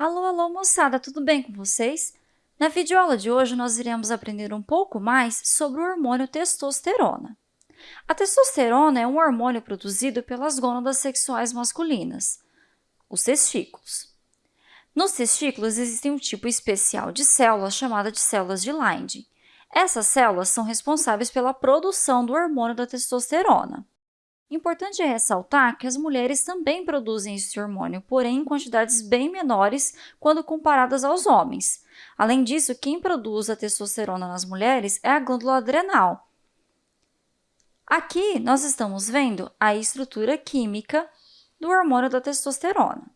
Alô, alô, moçada, tudo bem com vocês? Na videoaula de hoje, nós iremos aprender um pouco mais sobre o hormônio testosterona. A testosterona é um hormônio produzido pelas gônadas sexuais masculinas, os testículos. Nos testículos existem um tipo especial de células chamada de células de Leydig. Essas células são responsáveis pela produção do hormônio da testosterona. Importante ressaltar que as mulheres também produzem esse hormônio, porém em quantidades bem menores quando comparadas aos homens. Além disso, quem produz a testosterona nas mulheres é a glândula adrenal. Aqui nós estamos vendo a estrutura química do hormônio da testosterona.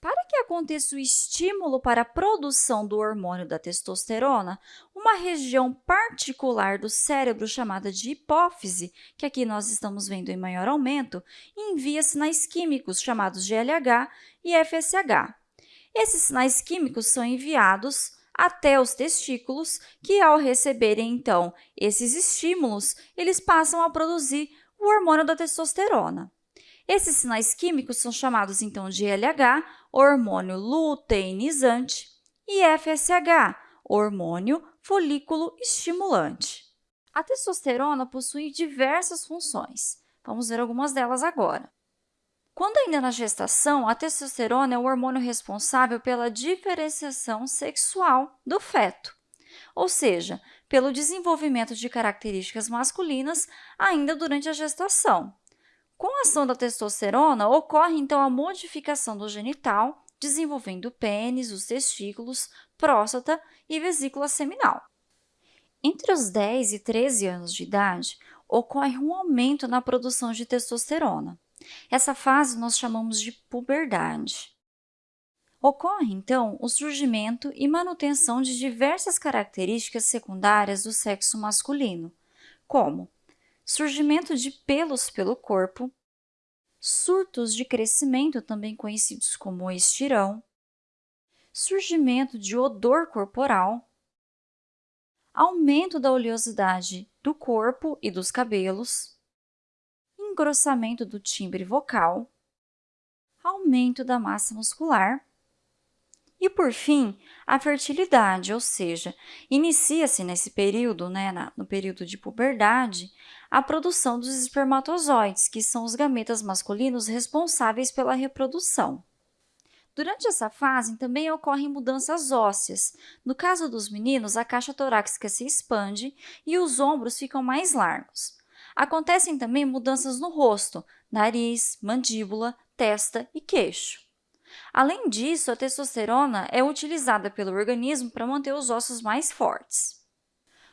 Para que aconteça o estímulo para a produção do hormônio da testosterona, uma região particular do cérebro chamada de hipófise, que aqui nós estamos vendo em maior aumento, envia sinais químicos chamados GLH e FSH. Esses sinais químicos são enviados até os testículos, que ao receberem, então, esses estímulos, eles passam a produzir o hormônio da testosterona. Esses sinais químicos são chamados, então, de LH, hormônio luteinizante, e FSH, hormônio folículo estimulante. A testosterona possui diversas funções. Vamos ver algumas delas agora. Quando ainda na gestação, a testosterona é o hormônio responsável pela diferenciação sexual do feto, ou seja, pelo desenvolvimento de características masculinas ainda durante a gestação. Com a ação da testosterona, ocorre então a modificação do genital, desenvolvendo o pênis, os testículos, próstata e vesícula seminal. Entre os 10 e 13 anos de idade, ocorre um aumento na produção de testosterona. Essa fase nós chamamos de puberdade. Ocorre, então, o surgimento e manutenção de diversas características secundárias do sexo masculino, como surgimento de pelos pelo corpo, surtos de crescimento, também conhecidos como estirão, surgimento de odor corporal, aumento da oleosidade do corpo e dos cabelos, engrossamento do timbre vocal, aumento da massa muscular e, por fim, a fertilidade, ou seja, inicia-se nesse período, né, no período de puberdade, a produção dos espermatozoides, que são os gametas masculinos responsáveis pela reprodução. Durante essa fase, também ocorrem mudanças ósseas. No caso dos meninos, a caixa torácica se expande e os ombros ficam mais largos. Acontecem também mudanças no rosto, nariz, mandíbula, testa e queixo. Além disso, a testosterona é utilizada pelo organismo para manter os ossos mais fortes.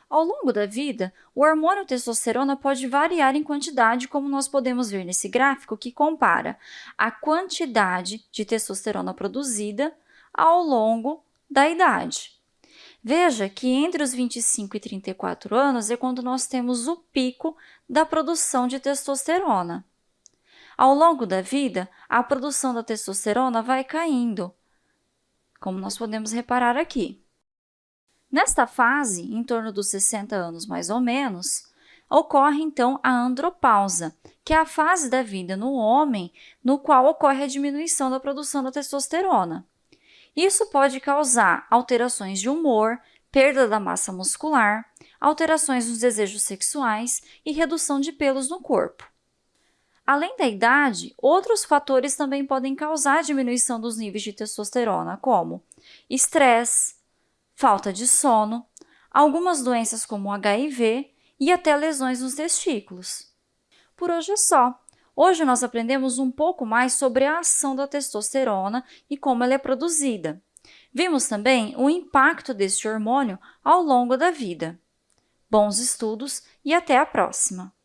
Ao longo da vida, o hormônio testosterona pode variar em quantidade, como nós podemos ver nesse gráfico que compara a quantidade de testosterona produzida ao longo da idade. Veja que entre os 25 e 34 anos é quando nós temos o pico da produção de testosterona. Ao longo da vida, a produção da testosterona vai caindo, como nós podemos reparar aqui. Nesta fase, em torno dos 60 anos mais ou menos, ocorre então a andropausa, que é a fase da vida no homem no qual ocorre a diminuição da produção da testosterona. Isso pode causar alterações de humor, perda da massa muscular, alterações nos desejos sexuais e redução de pelos no corpo. Além da idade, outros fatores também podem causar diminuição dos níveis de testosterona, como estresse, falta de sono, algumas doenças como HIV e até lesões nos testículos. Por hoje é só. Hoje nós aprendemos um pouco mais sobre a ação da testosterona e como ela é produzida. Vimos também o impacto deste hormônio ao longo da vida. Bons estudos e até a próxima!